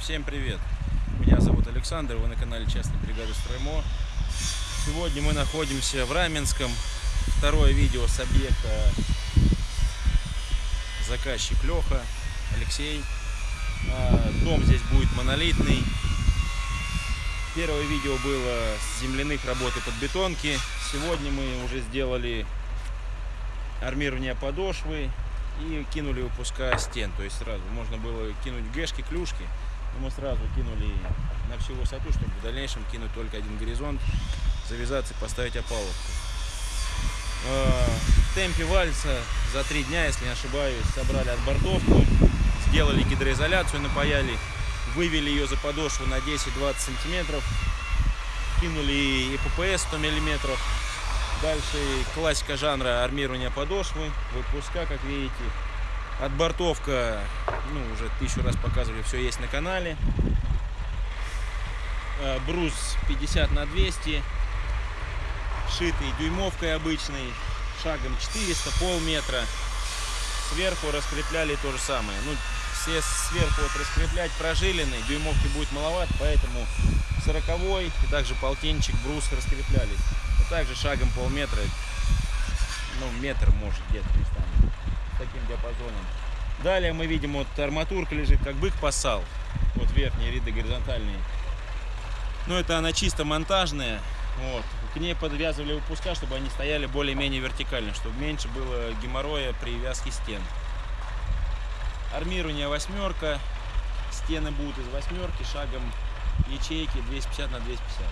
Всем привет! Меня зовут Александр, вы на канале Частной бригады Строймо. Сегодня мы находимся в Раменском. Второе видео с объекта заказчик Леха, Алексей. А, Дом здесь будет монолитный. Первое видео было с земляных работ и подбетонки. Сегодня мы уже сделали армирование подошвы и кинули выпуска стен. То есть сразу можно было кинуть гэшки, клюшки, мы сразу кинули на всю высоту, чтобы в дальнейшем кинуть только один горизонт, завязаться и поставить опалубку. Э, В темпе вальса за три дня, если не ошибаюсь, собрали отбортовку, сделали гидроизоляцию, напаяли, вывели ее за подошву на 10-20 сантиметров, кинули ИППС 100 миллиметров, Дальше классика жанра армирования подошвы, выпуска, как видите. Отбортовка, ну, уже тысячу раз показывали, все есть на канале. Э, Брус 50 на 200, шитый дюймовкой обычный, шагом 400, полметра. Сверху раскрепляли то же самое. Ну, все сверху вот раскреплять прожилены, дюймовки будет маловато, поэтому 40 и также полтинчик, брус раскреплялись. Также шагом полметра, ну метр может где-то местами, таким диапазоном. Далее мы видим, вот арматурка лежит, как бык посал. Вот верхние ряды горизонтальные. Но это она чисто монтажная. Вот. К ней подвязывали выпуска, чтобы они стояли более-менее вертикально, чтобы меньше было геморроя при вязке стен. Армирование восьмерка. Стены будут из восьмерки, шагом ячейки 250 на 250.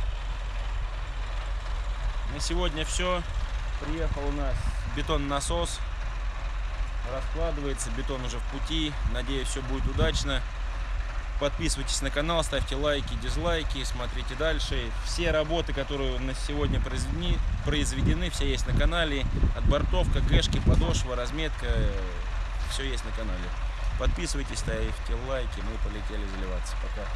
На сегодня все. Приехал у нас бетон-насос. Раскладывается, бетон уже в пути. Надеюсь, все будет удачно. Подписывайтесь на канал, ставьте лайки, дизлайки, смотрите дальше. Все работы, которые на сегодня произведены, произведены все есть на канале. Отбортовка, гэшки, подошва, разметка, все есть на канале. Подписывайтесь, ставьте лайки, мы полетели заливаться. Пока.